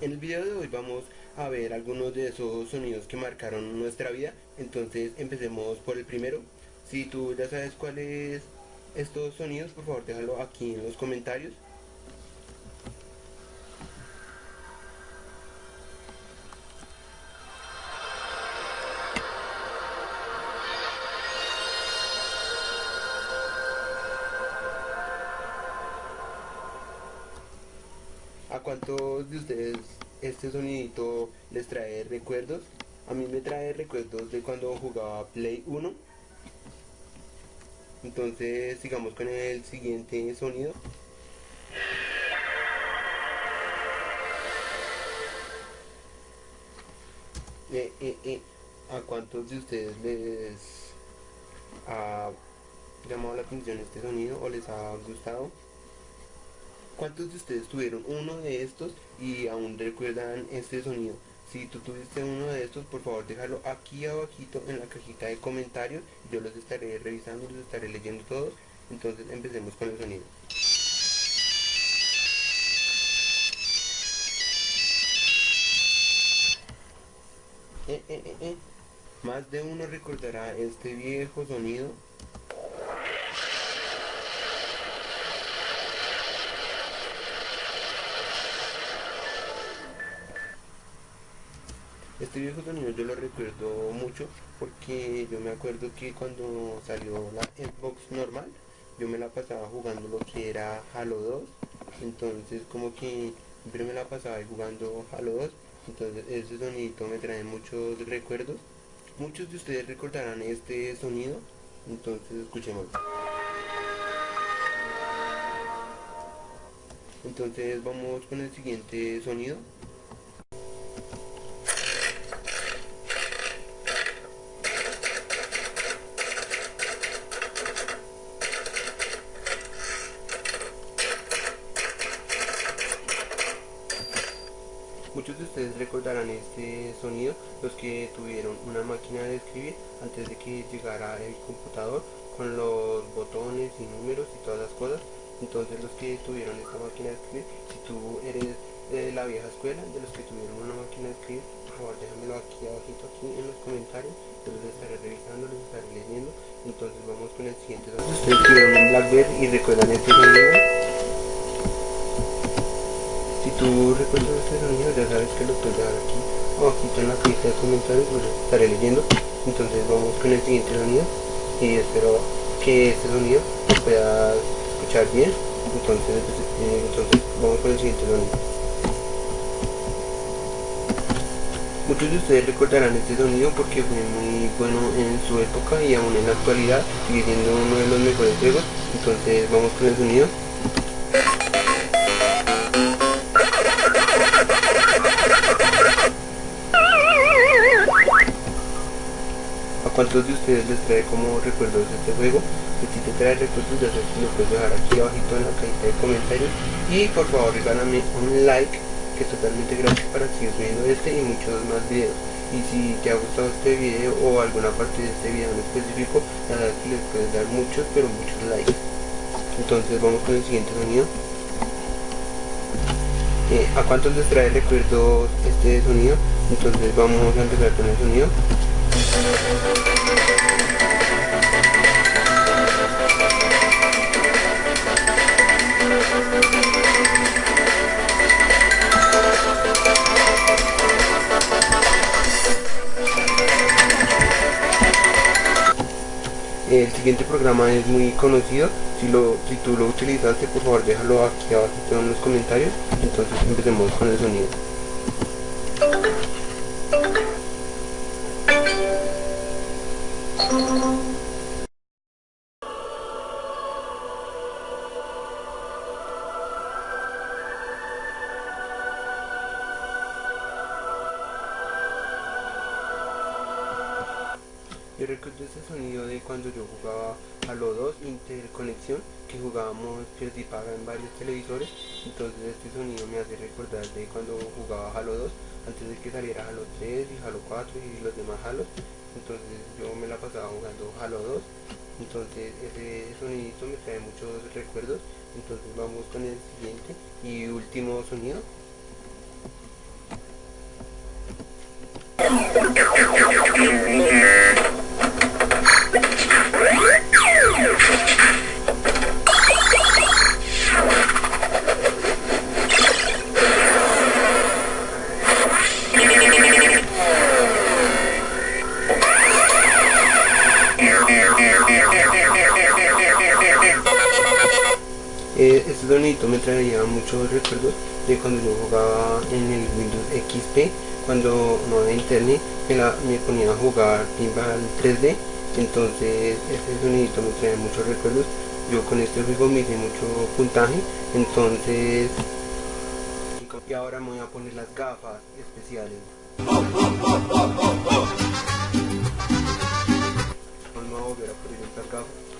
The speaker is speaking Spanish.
En el video de hoy vamos a ver algunos de esos sonidos que marcaron nuestra vida. Entonces empecemos por el primero. Si tú ya sabes cuáles estos sonidos, por favor déjalo aquí en los comentarios. Cuántos de ustedes este sonidito les trae recuerdos? A mí me trae recuerdos de cuando jugaba Play 1. Entonces sigamos con el siguiente sonido. Eh, eh, eh. ¿A cuántos de ustedes les ha llamado la atención este sonido o les ha gustado? ¿Cuántos de ustedes tuvieron uno de estos y aún recuerdan este sonido? Si tú tuviste uno de estos, por favor déjalo aquí abajito en la cajita de comentarios. Yo los estaré revisando, los estaré leyendo todos. Entonces empecemos con el sonido. Eh, eh, eh, Más de uno recordará este viejo sonido Este viejo sonido yo lo recuerdo mucho porque yo me acuerdo que cuando salió la Xbox normal yo me la pasaba jugando lo que era Halo 2 entonces como que siempre me la pasaba jugando Halo 2 entonces ese sonido me trae muchos recuerdos. Muchos de ustedes recordarán este sonido. Entonces escuchemos. Entonces vamos con el siguiente sonido Muchos de ustedes recordarán este sonido, los que tuvieron una máquina de escribir antes de que llegara el computador con los botones y números y todas las cosas. Entonces los que tuvieron esta máquina de escribir, si tú eres de la vieja escuela, de los que tuvieron una máquina de escribir, por favor déjamelo aquí abajito aquí en los comentarios, yo los estaré revisando, los estaré leyendo. Entonces vamos con el siguiente. Ustedes tuvieron un Blackberry y recuerdan este sonido tú recuerdas este sonido, ya sabes que lo puedes dejar aquí abajito en la cajita de comentarios, pues estaré leyendo. Entonces vamos con el siguiente sonido y espero que este sonido lo puedas escuchar bien. Entonces, eh, entonces vamos con el siguiente sonido. Muchos de ustedes recordarán este sonido porque fue muy bueno en su época y aún en la actualidad sigue siendo uno de los mejores juegos. Entonces vamos con el sonido. Cuántos de ustedes les trae como recuerdos de este juego. Si te trae recuerdos ya sabes que lo puedes dejar aquí abajito en la cajita de comentarios. Y por favor regálame un like que es totalmente gratis para seguir subiendo este y muchos más videos. Y si te ha gustado este video o alguna parte de este video en específico ya sabes que les puedes dar muchos pero muchos likes. Entonces vamos con el siguiente sonido. Eh, ¿A cuántos les trae recuerdos este sonido? Entonces vamos a empezar con el sonido. El siguiente programa es muy conocido, si, lo, si tú lo utilizaste por favor déjalo aquí abajo en los comentarios, entonces empecemos con el sonido. Yo recuerdo ese sonido de cuando yo jugaba Halo 2 Interconexión, que jugábamos y Paga en varios televisores, entonces este sonido me hace recordar de cuando jugaba Halo 2, antes de que saliera Halo 3 y Halo 4 y los demás Halos, entonces yo me la pasaba jugando Halo 2, entonces ese sonidito me trae muchos recuerdos, entonces vamos con el siguiente y último sonido. Sonidito me traía muchos recuerdos de cuando yo jugaba en el Windows XP, cuando no había internet, me, la, me ponía a jugar pinball 3D, entonces ese sonidito me trae muchos recuerdos. Yo con este juego me hice mucho puntaje, entonces... Y ahora me voy a poner las gafas especiales. Vamos a volver a poner estas gafas.